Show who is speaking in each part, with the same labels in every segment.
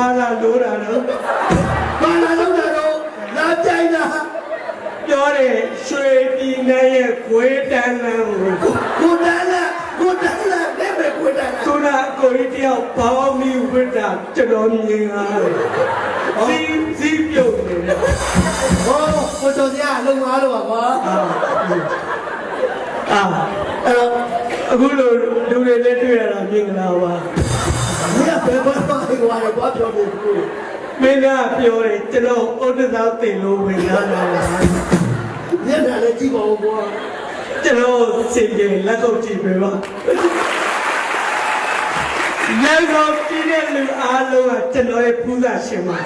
Speaker 1: တီကိုဖားလာလို့တာတော့
Speaker 2: ဘာလာလို့တော့လာကြိုင်တာ
Speaker 1: ပြောတယ်ရွှေပြည်နယ်ရဲ့ခွေးတန်းလန်းကို
Speaker 2: ကိုတန်းလာကိုတန်းလာတဲ့ပဲကိုတန်းလာ
Speaker 1: ခုနအကိုကြီးတယောက်ဘောင်းမီဝိတ္တာကျွန်တော်မြင်ရတယ်စီစီပြုတ်နေတယ်
Speaker 2: ဟောကိုစောစရာလုံသွားတော့ပါကွာ
Speaker 1: အာ
Speaker 2: အဲ့တော့
Speaker 1: အခုလိုလူတွေလည်းတွေ့ရတာမြင်လာပါ
Speaker 2: ဒီကဘယ်ဘက်မှာဟိုဟာကွာပြောဖို့ကို
Speaker 1: မင်းကပြောတယ်ကျွန်တော်ဥဒ္ဒသာတင်လို့ဝင်လာတာလား
Speaker 2: ညနေလည်းကြည့်ပါဦးကွာ
Speaker 1: ကျွန်တော်စင်ကြယ်လက်ကုပ်ကြည့်ပေးပါလက်ကုပ်ကြည့်တဲ့လူအားလုံးကကျွန်တော်ရဲ့ပူဇာရှင်ပါ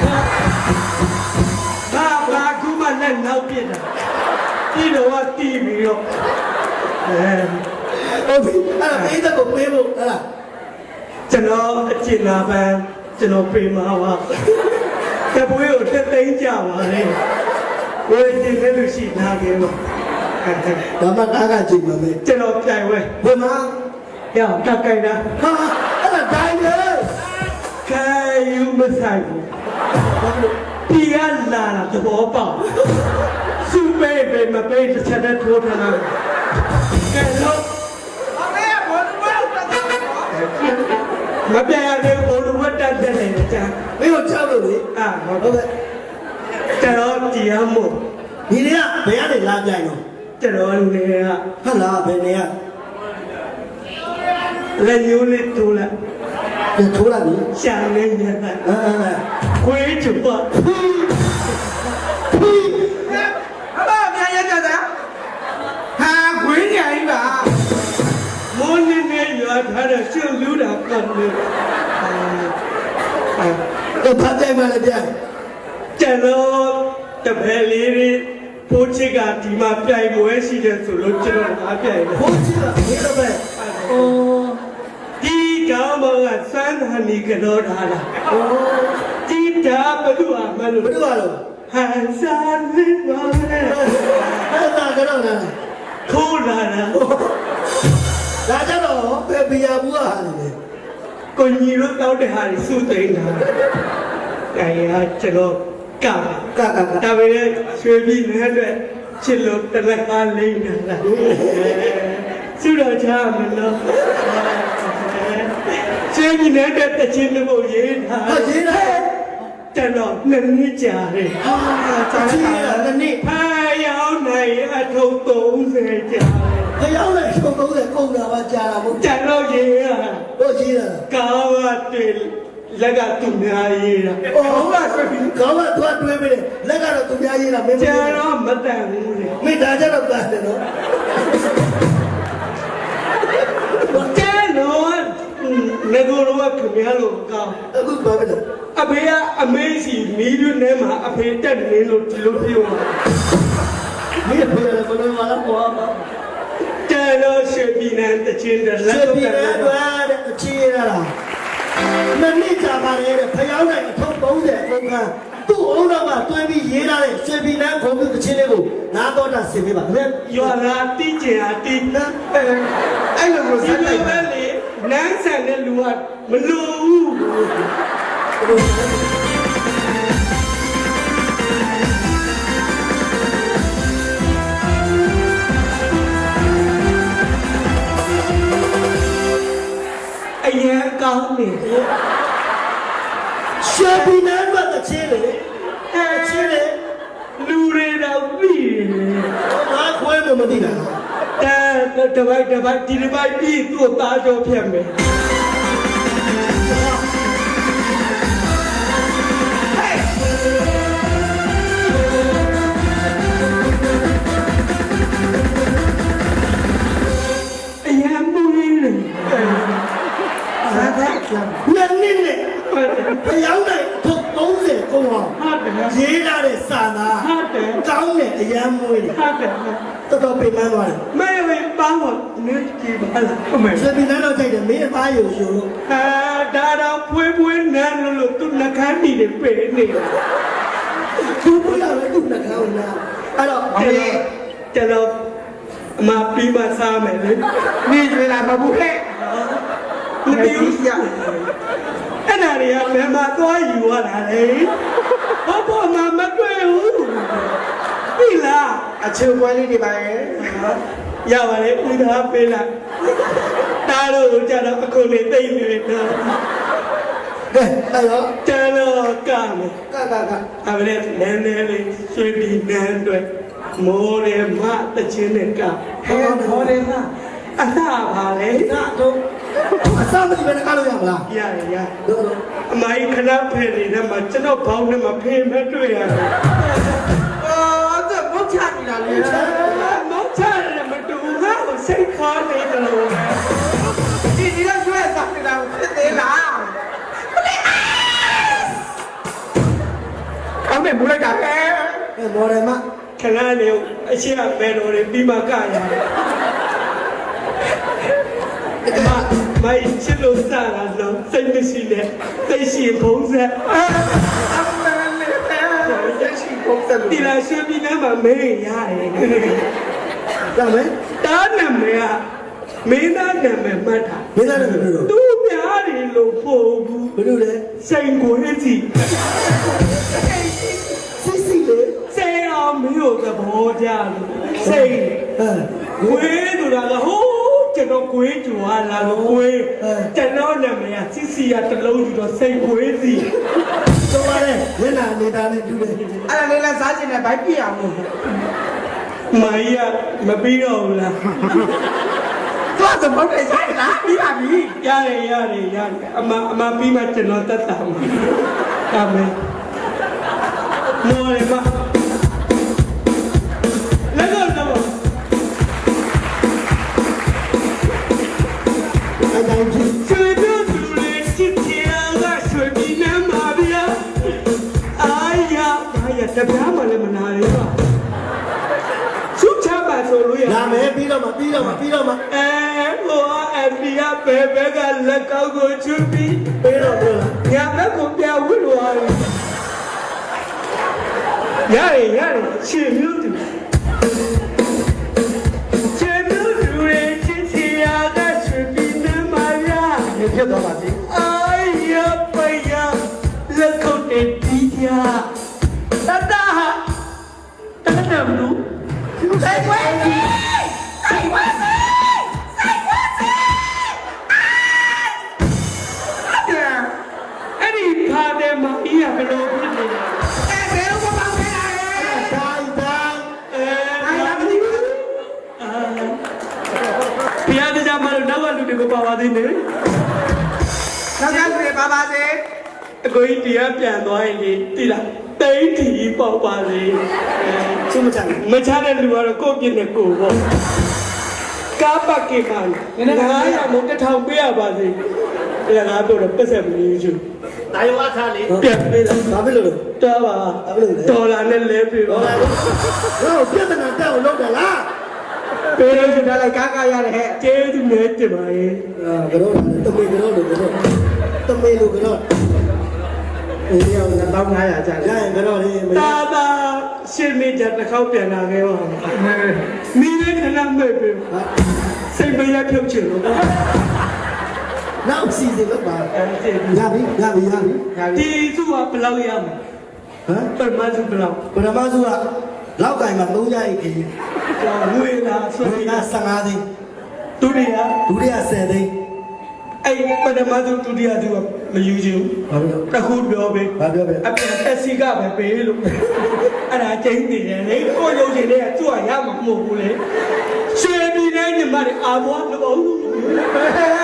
Speaker 1: ဘာဘာကူမနဲ့နောက်ပြစ်တာဒီတော့ကတီးပြီးတော့အဲ
Speaker 2: ဟုတ်ပြီအဲ့ဒါပေးတဲ့ကိုပေးဖို့အဲ့ဒါ
Speaker 1: ကျွန်တော်အကျဉ်းလာပန်းကျွန်တော်ပြေမှာပါတပွေးကိုတက်သိမ်းကြပါလေဝယ်တင်တဲ့လူရှိနာခဲ့ပါ
Speaker 2: ဒါမှကားကကြည့်မှာပဲ
Speaker 1: ကျွန်တော်ပြိုင်ဝဲ
Speaker 2: ဘယ်မှာ
Speaker 1: ရောက်တက်ကြိုင်တာ
Speaker 2: ဟာအဲ့ဒါဒိုင်းလေ
Speaker 1: ခဲယူမဆိုင်ဘူးဒီကလာတာသဘောပေါက်စူပေးပဲမပေးတစ်ချက်နဲ့ထိုးထားတာကဲတော့မ ပြရသေးဘူးဘုံလူဝတ်တက်တဲ့နေကြ
Speaker 2: မင်းတို့ချောက်လို့လေ
Speaker 1: အာဟုတ်
Speaker 2: ဟုတ်ကဲ့
Speaker 1: ကျွန်တော်တရားမို့
Speaker 2: ဒီနေ့ကဘယ်ကနေလာကြိုင်တော့
Speaker 1: ကျွန်တော်လည်းက
Speaker 2: ဟတ်လာဘယ်နေရ
Speaker 1: လက်ညိုးလေးထိုးလိုက်
Speaker 2: ပြန်ထိုးလိုက်ပြီ
Speaker 1: ရှာနေညက်လိုက်
Speaker 2: အဲအဲ
Speaker 1: ခွေးချပ်ပါ
Speaker 3: နေရွာ
Speaker 1: ထားတဲ့ရှုပ်လူတာကံနေအာ
Speaker 2: တော့ဖတ်ကြိုင်မှလည်းပြန်
Speaker 1: ကျွန်တော်တပည့်လေးတွေပိုးချစ်ကဒီမှာပြိုင်ပွဲရှိတယ်ဆိုလို့ကျွန်တော်အားပြိုင်တယ်
Speaker 2: ဘုန်းကြီးကဒီလိုပဲအော်
Speaker 1: ဒီကောင်းမောင်ကစမ်းဟန်ဒီကတော့ထားတာ
Speaker 2: အော်
Speaker 1: ဒီတာဘယ်သူအမလို့
Speaker 2: ဘယ်လိုပါလို့
Speaker 1: ဟန်စားလေးပါနဲ့
Speaker 2: ကို
Speaker 1: ညီတို့တောက်တဲ့ဟာတွေစုသိမ်းတာအဲရကျွန်တော်က
Speaker 2: ကကက
Speaker 1: ဒါပေမဲ့ရွှေပြည်နယ်အတွက်ချစ်လို့တလက်ကားလိမ့်နေတာစုတော်ချမလို့ရွှေပြည်နယ်အတွက်တချင်းလို့ရေးတာ
Speaker 2: ဟာရေးလိုက်
Speaker 1: ကျွန်တော်နှစ်နှစ်ကြာတယ်
Speaker 2: ဟာချာချီရတနေ့
Speaker 1: ဖာရောက်နိုင်အထုပ်30ကြာတယ်
Speaker 2: ခရောက်လိုက်ရှုံ30ကုန်တာပါကြာတာမဟုတ်
Speaker 1: ကျွန်တော်ရေးရ
Speaker 2: တို့ကြီးတာ
Speaker 1: ကာဝ တ်တွေလက်ကသူများရေးတာ
Speaker 2: အော်ဟုတ်လားခေါင်းကသွားတွဲပေးတယ်လက်ကတော့သူများရေးတာမင်းမ
Speaker 1: ကျ
Speaker 2: ရေး
Speaker 1: န်တော့မတန်ဘူးလေ
Speaker 2: မိသားကြတော့ပါတယ်နော်
Speaker 1: ကျန်တော့ငကိုတော့ခင်ဗျားလို့ကောင်း
Speaker 2: အခုဘာပဲလဲ
Speaker 1: အဖေကအမေစီမီးရွနဲ့မှာအဖေတက်နေလို့ဒီလိုပြောမှာ
Speaker 2: မင်းဖေရဘယ်လိုမှလာပေါ်မှာ
Speaker 1: ကျန်တော့ရွှေပြည်နယ်တချင်းတဲ့လက်
Speaker 2: စေ
Speaker 1: တော့
Speaker 2: ပြီ
Speaker 1: တက်
Speaker 2: လေ
Speaker 1: နေ
Speaker 2: ကွာတဲ့အချီရတာ မနစ်ကြပါလေတဲ့ဖျောင်းနိုင်အထုပ်30အုံကသူ့အုံတော့ကတွဲပြီးရေးထားတဲ့စေပြီနန်းခုံးတဲ့ချင်းလေးကိုနားတော့တာဆင်ပေးပါခင်ဗျ
Speaker 1: ရွာလာတိကျင်အားတိနန်းအဲ
Speaker 3: အဲ့လိုကို
Speaker 1: ဒီ
Speaker 3: စက်လို
Speaker 1: လို
Speaker 3: က်
Speaker 1: ပဲလေနန်းဆန်တဲ့လူကမလိုဘူး င်ကောင်းနေ
Speaker 2: စေပြီနန်းကတဲ့ချင်းလေးအဲချင်းလေး
Speaker 1: လူတွေတော့ပြီးတယ်
Speaker 2: ငါခွဲမမသိတာ
Speaker 1: တဲ့တပိုက်တပိုက်ဒီတပိုက်ပြီးသူ့သားကြောဖြတ်မယ်
Speaker 2: ဟာကနန်းနစ်နဲ့ဖျောင်းနိုင်အထုပ်30ကုန်အောင်
Speaker 1: ဟာတယ်
Speaker 2: ရေးထားတဲ့စာသား
Speaker 1: ဟာတယ်
Speaker 2: ကောင်းတဲ့အရန်မွေးတယ်
Speaker 1: ဟာတယ်
Speaker 2: တော်တော်ပြင်ပန်းသွားတယ်
Speaker 1: မဲဝေးပန်းတော့နေကြည့်ပါလားအမေ
Speaker 2: စေပြီနန်းတော့ကြိုက်တယ်မင်းအသားယူယူလို့
Speaker 1: ဟာဒါတော့ဖွေးဖွေးနန်းလို့လို့သူနှကန်းနေတယ်ပေနေတာ
Speaker 2: သူ့ဘုရားပဲသူ့နှကောင်းလာအဲ့တော့
Speaker 1: ကျွန်တော်ကျွန်တော်အမပြီးမှစားမယ်လေ
Speaker 3: နေကျွေးလာမဘူးဟဲ့
Speaker 1: မသိဘူးဆရာအဲ့ဒါတွေကဘယ်မှာသွားယူရတာလဲဘာပေါ်မှာမတွေ့ဘူးပြီလား
Speaker 3: အချင်းပွဲလေးတွေပါရဲ့
Speaker 1: ရပါလေဦးသားပေးလိုက်တားလို့ကြတော့အခုလေးသိမ့်နေတယ်
Speaker 2: ကဲအဲ့တော့
Speaker 1: ကျန်တော့ကမယ်
Speaker 2: ကကက
Speaker 1: အမလေးနည်းနည်းလေးရွှေပြီးနန်းတွေမိုးရဲမတချင်းနဲ့က
Speaker 3: ဟဲ့ဟောတယ်လား
Speaker 1: အသာပါလေ
Speaker 2: ကတော့ အစမတိပဲကလို့ရမလား
Speaker 1: ရရရ
Speaker 2: တို့တို့
Speaker 1: အမိုင်းခဏဖယ်နေတဲ့မှာကျွန်တော်ဘောင်းနဲ့မဖေးမတွေ့ရတယ်
Speaker 3: အော်သူဘုတ်ချနေတာလေ
Speaker 1: မောင်ချရတယ်မတူငါ့ကိုစိတ်ခေါ်နေတယ်လို့
Speaker 3: ဒီဒီတော့ကျွေးစားနေတာဖြစ်သေးလားကောင်းတယ်မူလိုက်တာဟဲ့
Speaker 2: အဲမော်ဒယ်မ
Speaker 1: ခဏလေးအရှိအပဲတော်တွေပြီးမှကရတယ်အ မမိုင်းချစ်လို့စားတာတော့စိတ်မရှိနဲ့စိတ်ရှိဘုံဆက်
Speaker 3: အမလေးဟဲ့ရရှိပုံစံ
Speaker 1: ဒီလာရွှေပြည်နယ်မှာမေးရတယ်
Speaker 2: ရမယ်
Speaker 1: တားနာမည်ကမင်းသားနာမည်မှတ်တာ
Speaker 2: မင်းသားလည်းမပြောတော့
Speaker 1: သူများတွေလို့ပို့ဘူး
Speaker 2: ဘယ်လိုလဲ
Speaker 1: စိန်ကိုအစီ
Speaker 2: စစ်စစ်လေ
Speaker 1: စိန်အောင်မင်းတို့သဘောကြလို့စိန်
Speaker 2: အဲ
Speaker 1: ကွေးဆိုတာကဟိုး ကျွန်တော်ကွေးကြွားလာလို့ကွေးကျွန်တော်နာမည်ကစီစီရတစ်လုံးယူတော့စိန်ကွေးစီ
Speaker 2: တော့ရတယ်မျက်နှာနေတာနဲ့တူတယ်
Speaker 3: အဲ့ဒါလေးလဲစားကျင်တယ်ဘိုက်ပြအောင်လို့
Speaker 1: မာကြီးကမပြီးတော့ဘူးလား
Speaker 3: သွားစမုတ်တယ်ဆိုင်လားပြီးပါပြီ
Speaker 1: ရတယ်ရတယ်ရတယ်အမအမပြီးမှကျွန်တော်တက်တာမှာအမေမော်ရမ ဘ
Speaker 2: ယ်
Speaker 1: ဘက်ကလက်ကောက်ကိုချွတ်ပြီး
Speaker 2: ပြီးတော့ပြောလာ
Speaker 1: ညာဘက်ကိုပြဝစ်လို့ရတယ်ရတယ်ရှင်မျိုးသူရှင်မျိုးသူရဲ့ချစ်ချရာကဆွေပြီးနေမှာဗျာ
Speaker 2: နေဖြစ်သွားပါစေ
Speaker 1: အာရပယလက်ခုပ်တဲ့ဒီကြတတဟာတတနမလို့
Speaker 3: ဆိုင်ဝဲစီဆိုင်ဝဲ
Speaker 1: ကိုကြီးတရားပြန်သွားရင်ဒီတိလားတိတ်ထီပေါက်ပါလေအဲ
Speaker 2: ချုံမချမ်း
Speaker 1: မချတဲ့လူကတော့ကိုယ့်ပြစ်နဲ့ကိုယ်ပေါ့ကားပတ်ကေပါ900မုတ်တစ်ထောင်ပေးရပါစေအဲ့ဒါငါပြောတော့ပတ်ဆက်မလို့ယူ
Speaker 2: ဒါရောအခါလေး
Speaker 1: ပြန်ပေးလား
Speaker 2: ဘာဖြစ်လို့လဲ
Speaker 1: တော်ပါဒေါ်လာနဲ့လဲပေးပါ
Speaker 2: ဟောလာတော့ပြဿနာတက်အောင်လုပ်တယ်လား
Speaker 1: ပေးလို့
Speaker 3: ဒါလိုက်ကားကားရတယ်ဟဲ့
Speaker 1: ကျေးဇူးနဲ့တင်ပါရဲ့
Speaker 2: အာကတော့တမေကတော့လို့ကတော့တမေလို့ကတော့ အေးရော
Speaker 3: 1500ကျတယ်
Speaker 2: ရရင်ကတော့လေမရ
Speaker 1: တာတာရှင်းနေကြတစ်ခေါက်ပြန်လာခဲ့ပါမိလေးခဏမဲ့ပေး
Speaker 2: ဟာ
Speaker 1: စိတ်မရဖြုတ်ချင်လို့
Speaker 2: နောက်စီစဉ်လို့ပါ
Speaker 1: အဲဒီ
Speaker 2: ရပြီရပြီရပြီ
Speaker 1: ဒီစုကဘယ်လောက်ရမ
Speaker 2: ဟမ်
Speaker 1: လဲပထမစုဘယ်လောက်
Speaker 2: ပထမစုကလောက်ကင်မှာ300အိတ်ကြီး
Speaker 1: ကျော်ငွေလားဆို
Speaker 2: ဒုတိယ
Speaker 1: ရင်
Speaker 2: 15သိန်း
Speaker 1: ဒုတိယ
Speaker 2: ဒုတိယ10သိန်း
Speaker 1: အဲ့ပထမစုဒုတိယစုကမယူချင်ဘူး
Speaker 2: ဘာလို့
Speaker 1: တခုပြောပေး
Speaker 2: ဘာပြောပဲ
Speaker 1: အပြင်တက်စီကပဲပေးလို့အဲ့ဒါကျင်းနေတယ်လေကိုရုပ်ရှင်တွေကသူ့ကရမှာမဟုတ်ဘူးလေရွှေပြည်နဲ့ညီမတွေအာဘွားလို့ပေါ့
Speaker 3: ဟဲ့